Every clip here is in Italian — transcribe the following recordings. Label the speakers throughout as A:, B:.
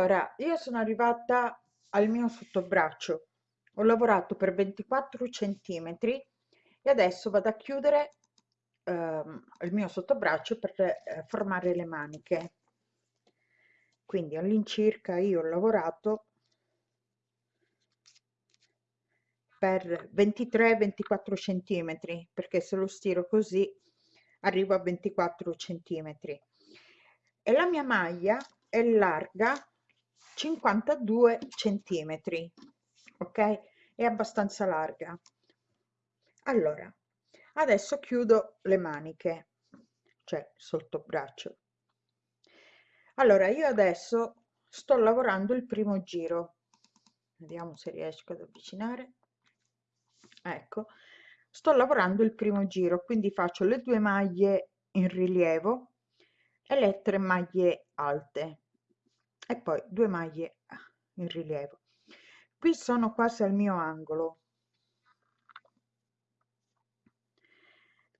A: Allora, io sono arrivata al mio sottobraccio. Ho lavorato per 24 centimetri e adesso vado a chiudere ehm, il mio sottobraccio per eh, formare le maniche. Quindi all'incirca io ho lavorato per 23-24 centimetri perché se lo stiro così arrivo a 24 centimetri e la mia maglia è larga 52 centimetri ok? È abbastanza larga. Allora adesso chiudo le maniche cioè sotto braccio. Allora io adesso sto lavorando il primo giro. Vediamo se riesco ad avvicinare. Ecco sto lavorando il primo giro quindi faccio le due maglie in rilievo e le tre maglie alte e poi due maglie in rilievo. Qui sono quasi al mio angolo.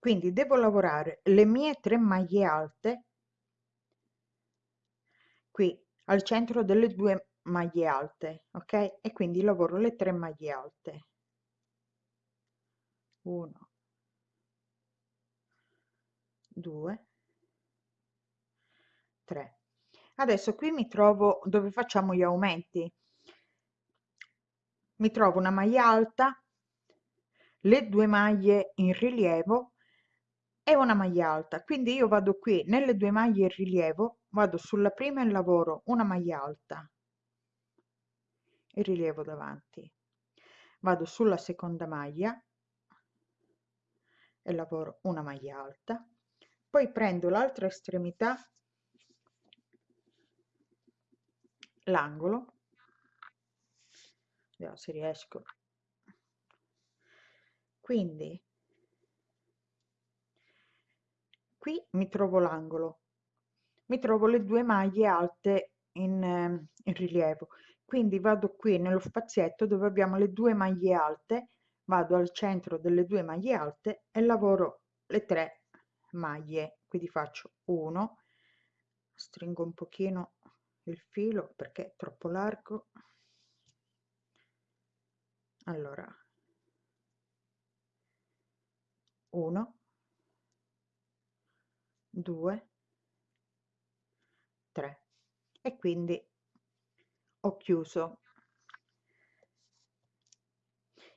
A: Quindi devo lavorare le mie tre maglie alte qui al centro delle due maglie alte ok? E quindi lavoro le tre maglie alte. 1 2 3 adesso qui mi trovo dove facciamo gli aumenti. Mi trovo una maglia alta le due maglie in rilievo e una maglia alta. Quindi io vado qui nelle due maglie in rilievo vado sulla prima e lavoro una maglia alta il rilievo davanti. Vado sulla seconda maglia e lavoro una maglia alta. Poi prendo l'altra estremità l'angolo. Vediamo se riesco. Quindi qui mi trovo l'angolo. Mi trovo le due maglie alte in, in rilievo. Quindi vado qui nello spazietto dove abbiamo le due maglie alte vado al centro delle due maglie alte e lavoro le tre maglie. Quindi faccio 1 stringo un pochino il filo perché è troppo largo. Allora 1 2 3 e quindi ho chiuso.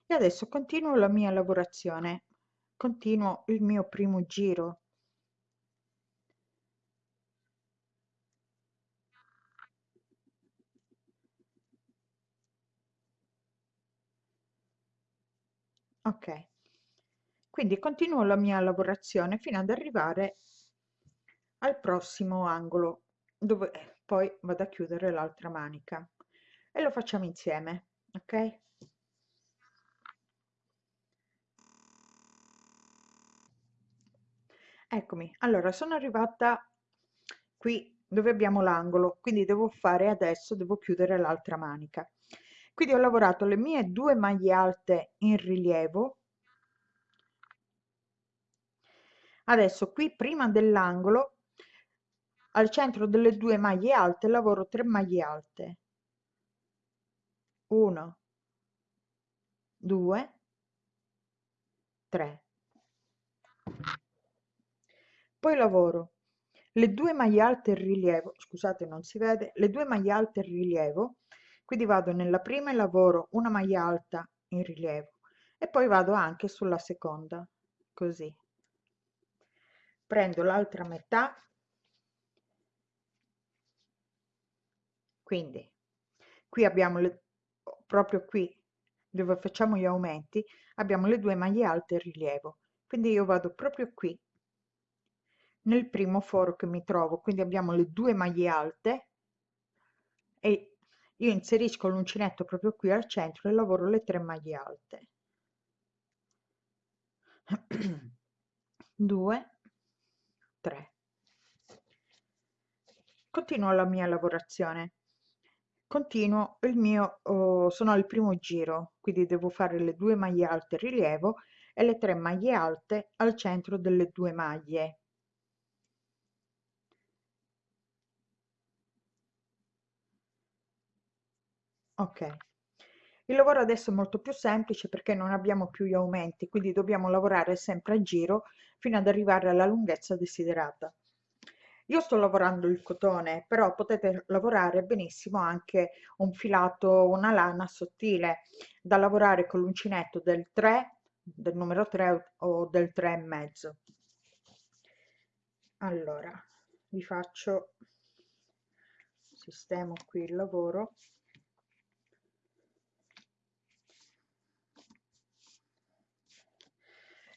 A: E adesso continuo la mia lavorazione continuo il mio primo giro ok. Quindi continuo la mia lavorazione fino ad arrivare al prossimo angolo dove poi vado a chiudere l'altra manica. E lo facciamo insieme ok? Eccomi. Allora sono arrivata qui dove abbiamo l'angolo quindi devo fare adesso devo chiudere l'altra manica quindi ho lavorato le mie due maglie alte in rilievo. Adesso qui prima dell'angolo al centro delle due maglie alte lavoro 3 maglie alte. 1 2 3 poi lavoro le due maglie alte in rilievo scusate non si vede le due maglie alte in rilievo quindi vado nella prima e lavoro una maglia alta in rilievo e poi vado anche sulla seconda così. Prendo l'altra metà. Quindi qui abbiamo le, proprio qui dove facciamo gli aumenti abbiamo le due maglie alte in rilievo. Quindi io vado proprio qui nel primo foro che mi trovo. Quindi abbiamo le due maglie alte e io inserisco l'uncinetto proprio qui al centro e lavoro le tre maglie alte. 2 3 continuo la mia lavorazione. Continuo il mio oh, sono al primo giro quindi devo fare le due maglie alte rilievo e le tre maglie alte al centro delle due maglie ok. Il lavoro adesso è molto più semplice perché non abbiamo più gli aumenti quindi dobbiamo lavorare sempre a giro fino ad arrivare alla lunghezza desiderata. Io sto lavorando il cotone però potete lavorare benissimo anche un filato una lana sottile da lavorare con l'uncinetto del 3 del numero 3 o del 3 e mezzo. Allora vi faccio sistemo qui il lavoro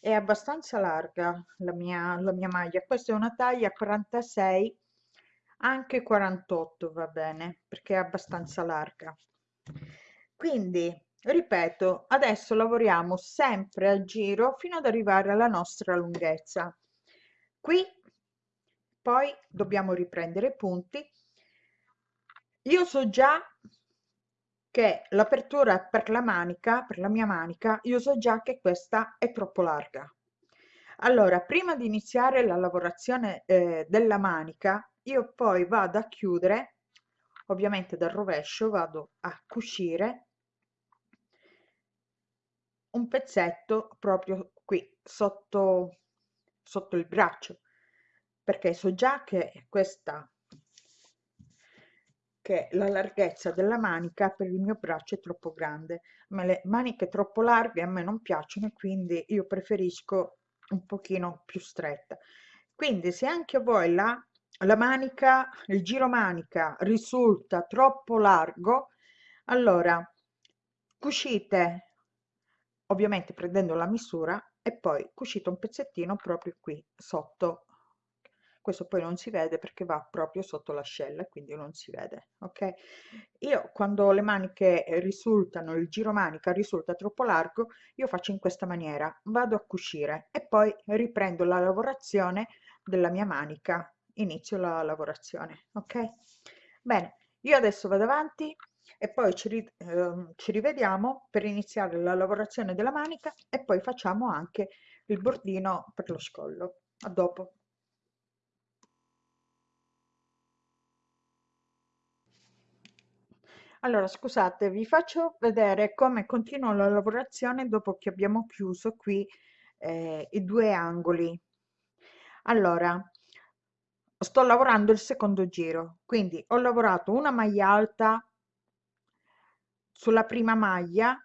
A: è abbastanza larga la mia, la mia maglia. Questa è una taglia 46 anche 48 va bene perché è abbastanza larga. Quindi ripeto adesso lavoriamo sempre a giro fino ad arrivare alla nostra lunghezza. Qui poi dobbiamo riprendere i punti. Io so già che l'apertura per la manica per la mia manica io so già che questa è troppo larga. Allora prima di iniziare la lavorazione eh, della manica io poi vado a chiudere ovviamente dal rovescio vado a cucire un pezzetto proprio qui sotto sotto il braccio perché so già che questa che la larghezza della manica per il mio braccio è troppo grande ma le maniche troppo larghe a me non piacciono quindi io preferisco un pochino più stretta. Quindi se anche voi la, la manica il giro manica risulta troppo largo allora cucite ovviamente prendendo la misura e poi cucite un pezzettino proprio qui sotto questo poi non si vede perché va proprio sotto l'ascella quindi non si vede ok? Io quando le maniche risultano il giro manica risulta troppo largo io faccio in questa maniera vado a cucire e poi riprendo la lavorazione della mia manica inizio la lavorazione ok? Bene io adesso vado avanti e poi ci, ri, eh, ci rivediamo per iniziare la lavorazione della manica e poi facciamo anche il bordino per lo scollo a dopo allora scusate vi faccio vedere come continua la lavorazione dopo che abbiamo chiuso qui eh, i due angoli. Allora sto lavorando il secondo giro quindi ho lavorato una maglia alta sulla prima maglia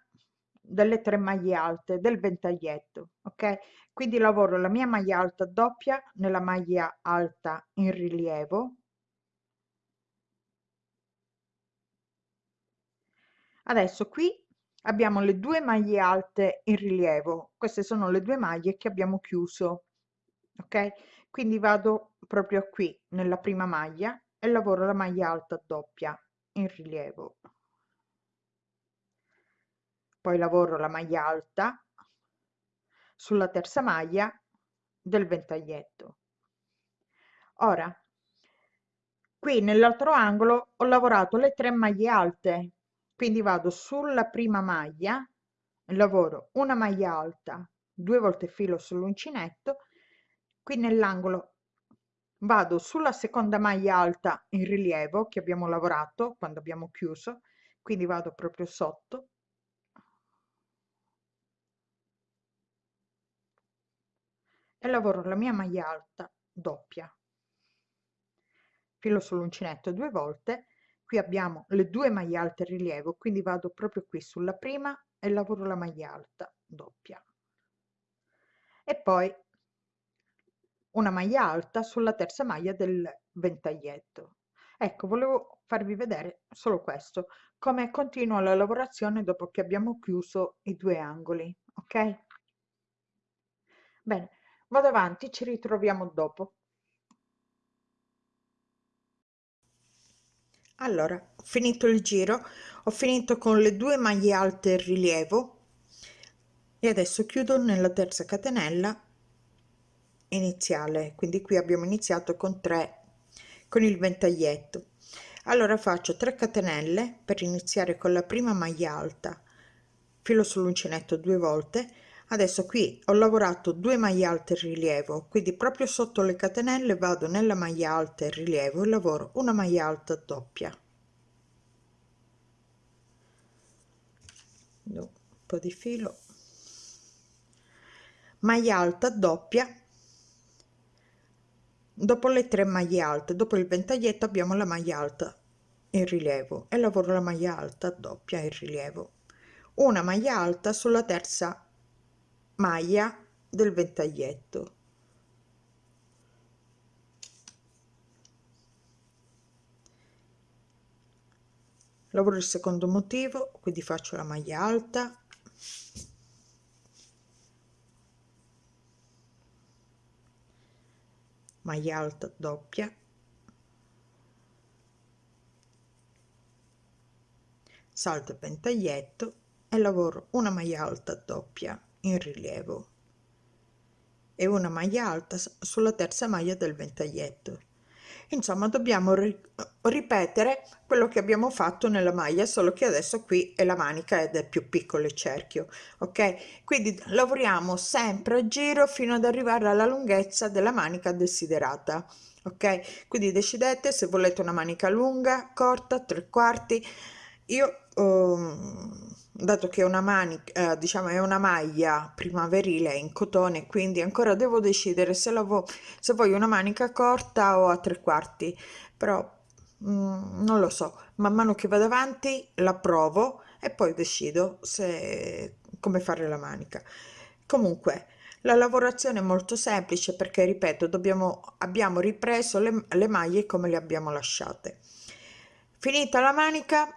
A: delle tre maglie alte del ventaglietto ok? Quindi lavoro la mia maglia alta doppia nella maglia alta in rilievo adesso qui abbiamo le due maglie alte in rilievo. Queste sono le due maglie che abbiamo chiuso ok? Quindi vado proprio qui nella prima maglia e lavoro la maglia alta doppia in rilievo. Poi lavoro la maglia alta sulla terza maglia del ventaglietto. Ora qui nell'altro angolo ho lavorato le tre maglie alte quindi vado sulla prima maglia lavoro una maglia alta due volte filo sull'uncinetto qui nell'angolo. Vado sulla seconda maglia alta in rilievo che abbiamo lavorato quando abbiamo chiuso quindi vado proprio sotto. E lavoro la mia maglia alta doppia. Filo sull'uncinetto due volte qui abbiamo le due maglie alte in rilievo quindi vado proprio qui sulla prima e lavoro la maglia alta doppia. E poi una maglia alta sulla terza maglia del ventaglietto. Ecco volevo farvi vedere solo questo come continua la lavorazione dopo che abbiamo chiuso i due angoli ok? Bene vado avanti ci ritroviamo dopo allora ho finito il giro ho finito con le due maglie alte in rilievo e adesso chiudo nella terza catenella iniziale. Quindi qui abbiamo iniziato con 3 con il ventaglietto. Allora faccio 3 catenelle per iniziare con la prima maglia alta. Filo sull'uncinetto due volte adesso qui ho lavorato due maglie alte rilievo quindi proprio sotto le catenelle vado nella maglia alta in rilievo e lavoro una maglia alta doppia. Un po' di filo. Maglia alta doppia. Dopo le tre maglie alte dopo il ventaglietto abbiamo la maglia alta in rilievo e lavoro la maglia alta doppia in rilievo. Una maglia alta sulla terza maglia del ventaglietto. Lavoro il secondo motivo quindi faccio la maglia alta. Maglia alta doppia. Salto e ventaglietto e lavoro una maglia alta doppia in rilievo. E una maglia alta sulla terza maglia del ventaglietto. Insomma dobbiamo ri ripetere quello che abbiamo fatto nella maglia solo che adesso qui è la manica ed è più piccolo il cerchio ok? Quindi lavoriamo sempre a giro fino ad arrivare alla lunghezza della manica desiderata ok? Quindi decidete se volete una manica lunga corta tre quarti. Io um, dato che una manica eh, diciamo è una maglia primaverile in cotone quindi ancora devo decidere se la vo se voglio una manica corta o a tre quarti. Però mm, non lo so man mano che vado avanti la provo e poi decido se come fare la manica. Comunque la lavorazione è molto semplice perché ripeto dobbiamo abbiamo ripreso le, le maglie come le abbiamo lasciate. Finita la manica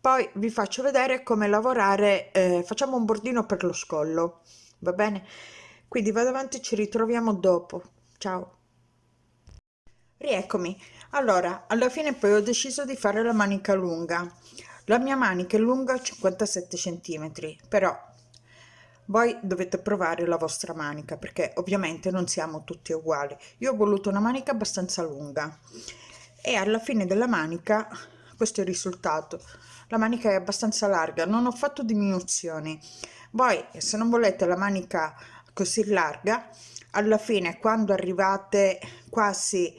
A: poi vi faccio vedere come lavorare eh, facciamo un bordino per lo scollo va bene? Quindi vado avanti ci ritroviamo dopo. Ciao. Rieccomi. Allora alla fine poi ho deciso di fare la manica lunga. La mia manica è lunga 57 centimetri però voi dovete provare la vostra manica perché ovviamente non siamo tutti uguali. Io ho voluto una manica abbastanza lunga e alla fine della manica questo è il risultato. La manica è abbastanza larga non ho fatto diminuzioni. Voi se non volete la manica così larga alla fine quando arrivate quasi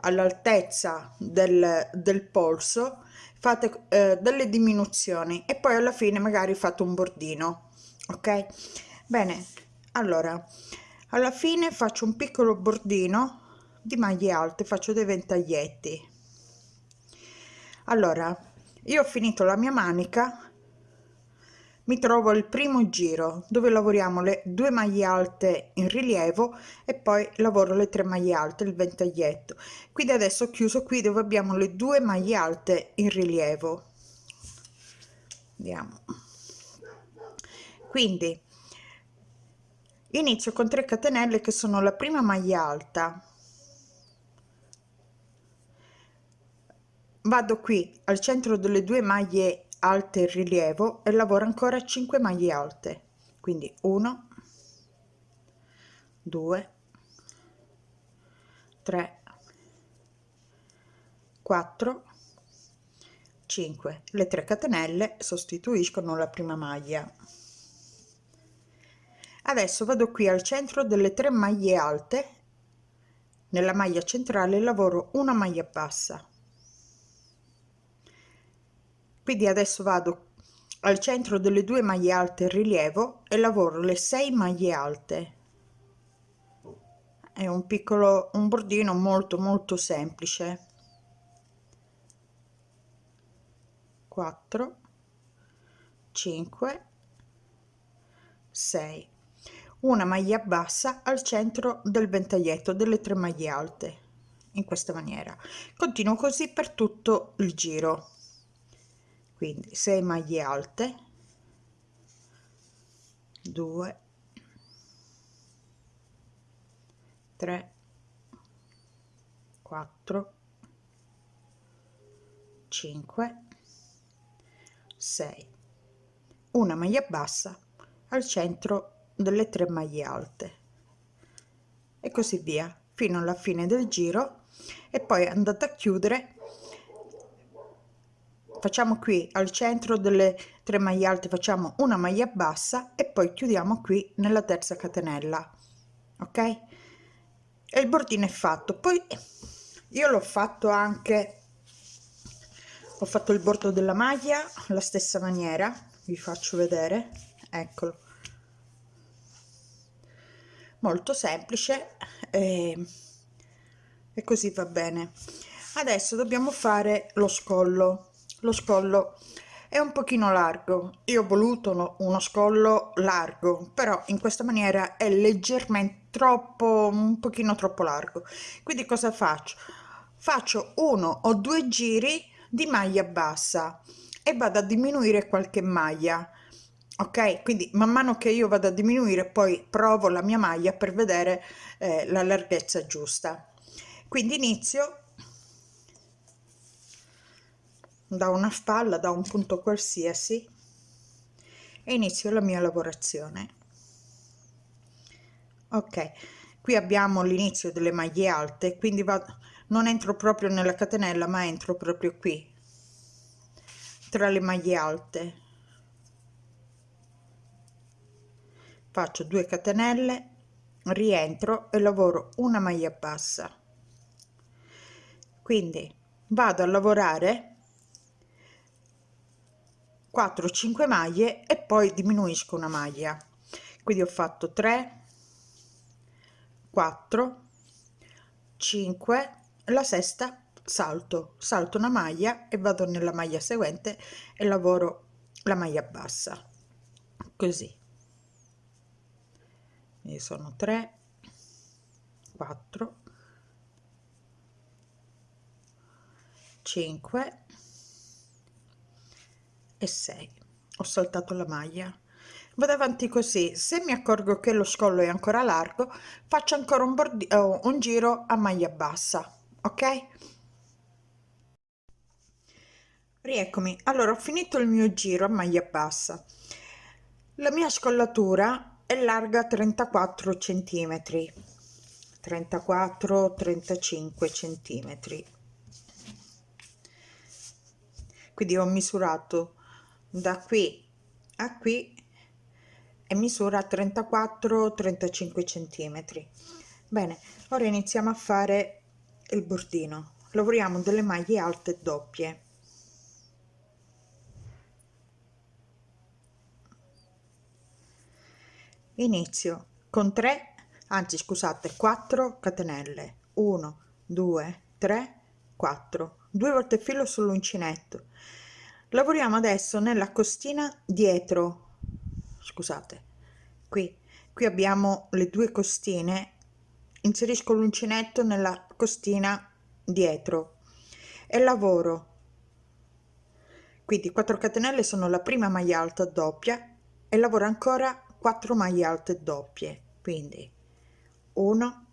A: all'altezza del, del polso fate eh, delle diminuzioni e poi alla fine magari fate un bordino ok? Bene allora alla fine faccio un piccolo bordino di maglie alte faccio dei ventaglietti allora io ho finito la mia manica mi trovo il primo giro dove lavoriamo le due maglie alte in rilievo e poi lavoro le tre maglie alte il ventaglietto. Quindi adesso ho chiuso qui dove abbiamo le due maglie alte in rilievo. Andiamo quindi inizio con 3 catenelle che sono la prima maglia alta vado qui al centro delle due maglie alte in rilievo e lavoro ancora 5 maglie alte. Quindi 1 2 3 4 5 le 3 catenelle sostituiscono la prima maglia. Adesso vado qui al centro delle tre maglie alte. Nella maglia centrale lavoro una maglia bassa quindi adesso vado al centro delle due maglie alte in rilievo e lavoro le 6 maglie alte. È un piccolo un bordino molto molto semplice. 4 5 6 una maglia bassa al centro del ventaglietto delle tre maglie alte in questa maniera. Continuo così per tutto il giro quindi 6 maglie alte. 2 3 4 5 6 una maglia bassa al centro delle tre maglie alte. E così via fino alla fine del giro. E poi andate a chiudere facciamo qui al centro delle tre maglie alte facciamo una maglia bassa e poi chiudiamo qui nella terza catenella ok? E il bordino è fatto. Poi io l'ho fatto anche ho fatto il bordo della maglia la stessa maniera vi faccio vedere eccolo. Molto semplice e, e così va bene. Adesso dobbiamo fare lo scollo lo scollo. È un pochino largo. Io ho voluto uno scollo largo però in questa maniera è leggermente troppo un pochino troppo largo. Quindi cosa faccio? Faccio uno o due giri di maglia bassa e vado a diminuire qualche maglia ok? Quindi man mano che io vado a diminuire poi provo la mia maglia per vedere eh, la larghezza giusta. Quindi inizio da una spalla da un punto qualsiasi e inizio la mia lavorazione. Ok qui abbiamo l'inizio delle maglie alte quindi vado non entro proprio nella catenella ma entro proprio qui tra le maglie alte. Faccio 2 catenelle rientro e lavoro una maglia bassa. Quindi vado a lavorare 4 5 maglie e poi diminuisco una maglia. Quindi ho fatto 3 4 5 la sesta salto salto una maglia e vado nella maglia seguente e lavoro la maglia bassa. Così. E sono 3 4 5 e 6 ho saltato la maglia. Vado avanti così. Se mi accorgo che lo scollo è ancora largo faccio ancora un, bordi oh, un giro a maglia bassa ok? Rieccomi. Allora ho finito il mio giro a maglia bassa. La mia scollatura è larga 34 centimetri. 34 35 centimetri. Quindi ho misurato da qui a qui e misura 34 35 centimetri. Bene ora iniziamo a fare il bordino. Lavoriamo delle maglie alte doppie. Inizio con 3 anzi scusate 4 catenelle. 1 2 3 4 due volte filo sull'uncinetto lavoriamo adesso nella costina dietro. Scusate. Qui qui abbiamo le due costine. Inserisco l'uncinetto nella costina dietro. E lavoro. Quindi 4 catenelle sono la prima maglia alta doppia e lavoro ancora 4 maglie alte doppie. Quindi 1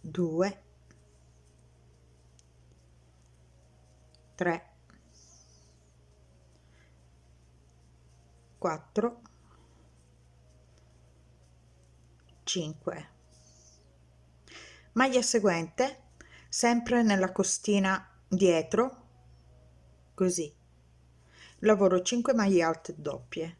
A: 2 3 4 5 maglia seguente sempre nella costina dietro così. Lavoro 5 maglie alte doppie.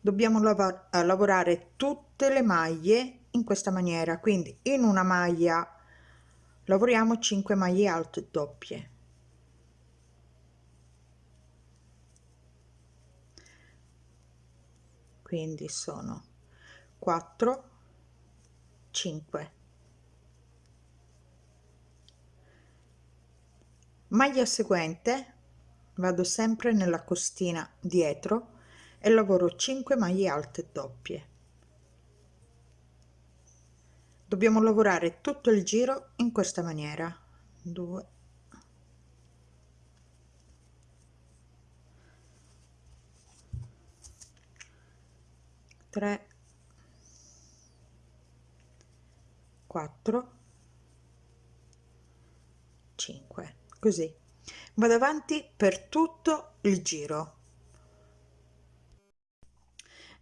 A: Dobbiamo lav lavorare tutte le maglie in questa maniera quindi in una maglia lavoriamo 5 maglie alte doppie quindi sono 4 5 maglia seguente vado sempre nella costina dietro e lavoro 5 maglie alte doppie. Dobbiamo lavorare tutto il giro in questa maniera. 2 3 4 5 così. Vado avanti per tutto il giro.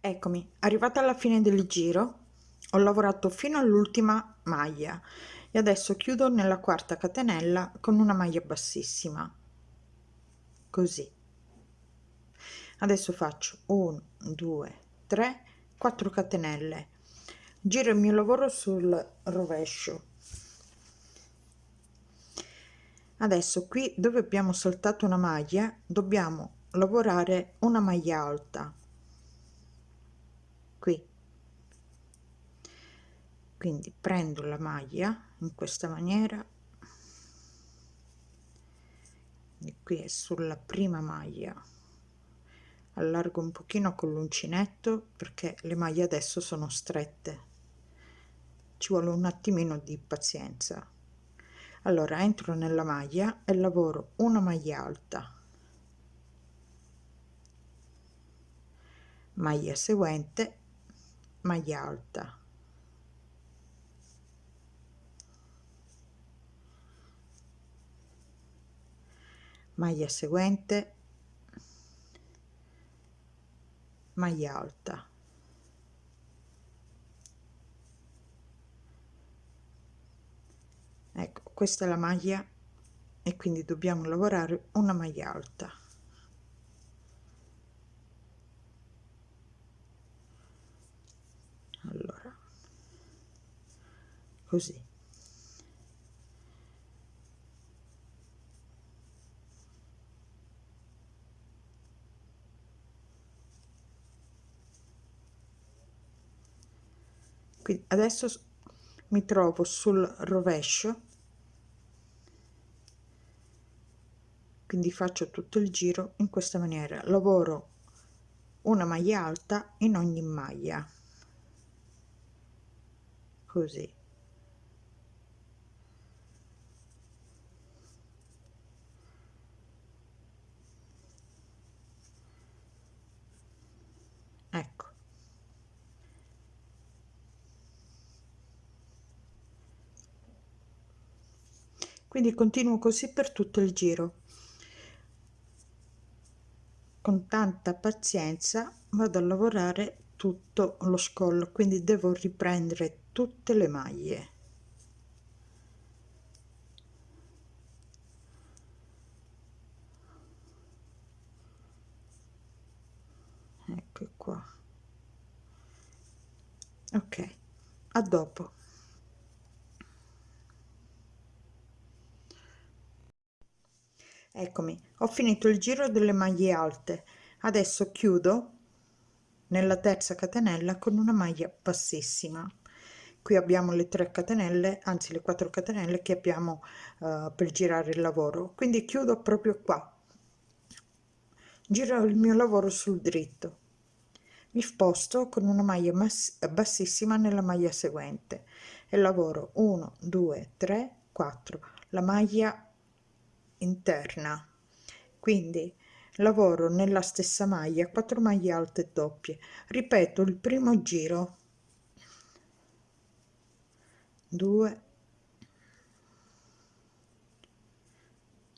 A: Eccomi arrivata alla fine del giro ho lavorato fino all'ultima maglia e adesso chiudo nella quarta catenella con una maglia bassissima. Così. Adesso faccio 1 2 3 4 catenelle. Giro il mio lavoro sul rovescio. Adesso qui dove abbiamo saltato una maglia dobbiamo lavorare una maglia alta. Qui. Quindi prendo la maglia in questa maniera. E qui è sulla prima maglia allargo un pochino con l'uncinetto perché le maglie adesso sono strette. Ci vuole un attimino di pazienza. Allora entro nella maglia e lavoro una maglia alta. Maglia seguente maglia alta. Maglia seguente maglia alta. Ecco questa è la maglia e quindi dobbiamo lavorare una maglia alta. Allora così quindi adesso mi trovo sul rovescio. Quindi faccio tutto il giro in questa maniera. Lavoro una maglia alta in ogni maglia. Così ecco quindi continuo così per tutto il giro. Con tanta pazienza vado a lavorare tutto lo scollo quindi devo riprendere tutte le maglie. Ecco qua. Ok a dopo eccomi ho finito il giro delle maglie alte. Adesso chiudo nella terza catenella con una maglia bassissima. Qui abbiamo le 3 catenelle anzi le 4 catenelle che abbiamo uh, per girare il lavoro. Quindi chiudo proprio qua. Giro il mio lavoro sul dritto. Mi sposto con una maglia bassissima nella maglia seguente. E lavoro 1 2 3 4 la maglia interna. Quindi lavoro nella stessa maglia 4 maglie alte doppie. Ripeto il primo giro. 2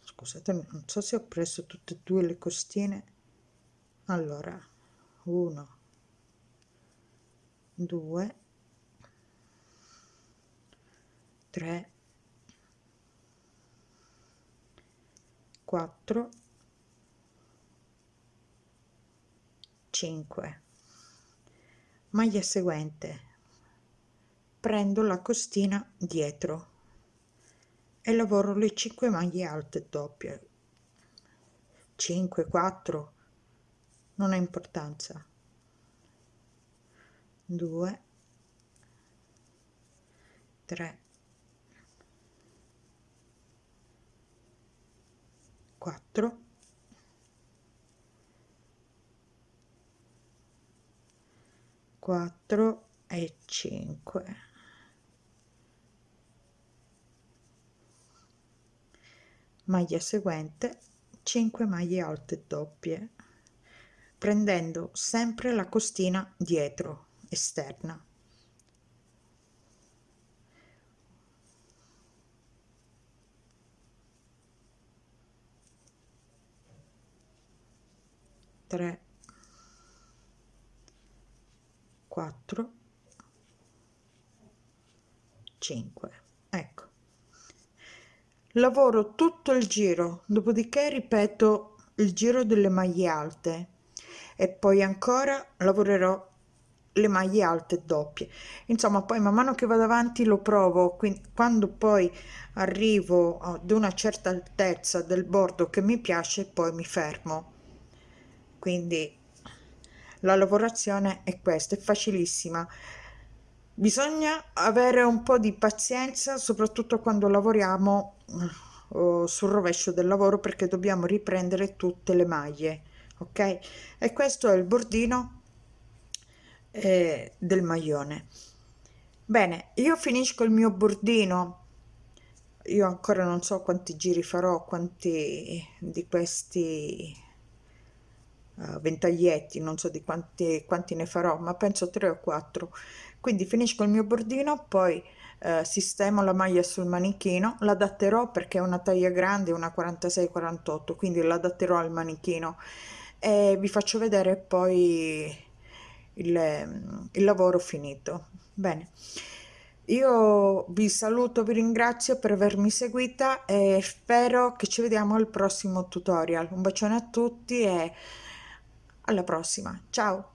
A: scusate non so se ho preso tutte e due le costine. Allora 1 2 3 4 5 maglia seguente. Prendo la costina dietro e lavoro le 5 maglie alte doppie. 5 4 non ha importanza. 2 3 4 4 e 5 maglia seguente 5 maglie alte doppie prendendo sempre la costina dietro esterna 3 4 5 ecco. Lavoro tutto il giro dopodiché ripeto il giro delle maglie alte e poi ancora lavorerò le maglie alte doppie. Insomma poi man mano che vado avanti lo provo quindi quando poi arrivo ad una certa altezza del bordo che mi piace poi mi fermo quindi la lavorazione è questa è facilissima. Bisogna avere un po di pazienza soprattutto quando lavoriamo uh, sul rovescio del lavoro perché dobbiamo riprendere tutte le maglie ok? E questo è il bordino eh, del maglione. Bene io finisco il mio bordino. Io ancora non so quanti giri farò quanti di questi uh, ventaglietti non so di quanti, quanti ne farò ma penso tre o quattro. Quindi finisco il mio bordino poi eh, sistemo la maglia sul manichino l'adatterò perché è una taglia grande una 46 48 quindi l'adatterò al manichino. E vi faccio vedere poi il, il lavoro finito. Bene. Io vi saluto vi ringrazio per avermi seguita e spero che ci vediamo al prossimo tutorial. Un bacione a tutti e alla prossima. Ciao